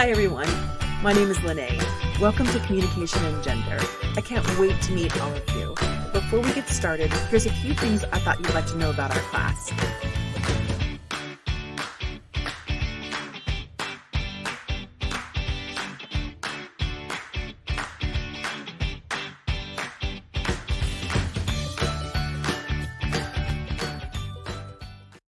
Hi, everyone. My name is Lene. Welcome to Communication and Gender. I can't wait to meet all of you. Before we get started, here's a few things I thought you'd like to know about our class.